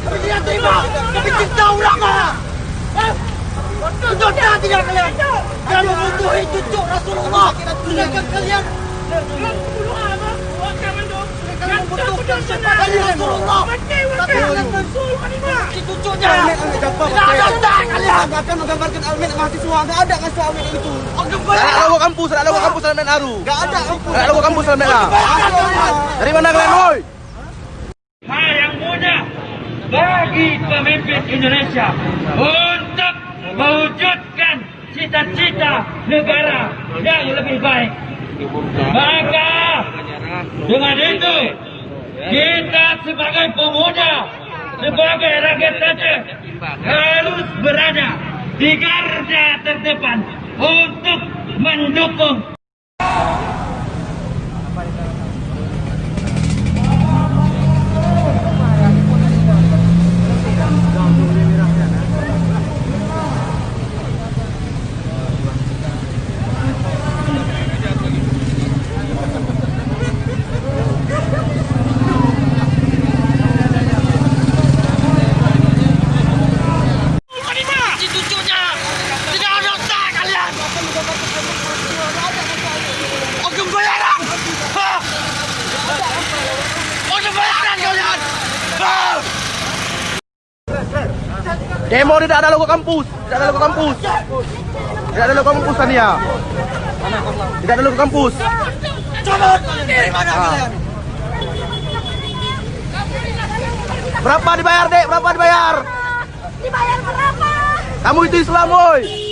Tidak terima. Kami cinta ulama. Eh? Dosa tidak kalian. Kalian membunuhi cucu Rasulullah. Sedangkan kalian kalian membutuhkan syafaat dari Rasulullah. Tapi kalian membunuhi cucunya. Tidak ada kalian. akan menggambarkan almet mahasiswa nggak ada kan almet itu Oh, nak lawa kampus, tak nak lawa kampus dalam Aru. nggak ada Tak nak lawa kampus lah. kalian. Dari mana kalian, woi? Bagi pemimpin Indonesia untuk mewujudkan cita-cita negara yang lebih baik. Maka dengan itu kita sebagai pemuda, sebagai rakyat Aceh harus berada di garda terdepan untuk mendukung Cuci cucunya. Tidak ada otak kalian. Ogem bayaran. Hah? Ogem bayaran kalian. Hah? Demo tidak ada logo kampus. Tidak ada logo kampus. Tidak ada logo kampus Tania. Tidak ada logo kampus. Cabut. Dari mana kalian? Berapa dibayar, Dek? Berapa dibayar? Dibayar berapa? Kamu itu Islam, woi.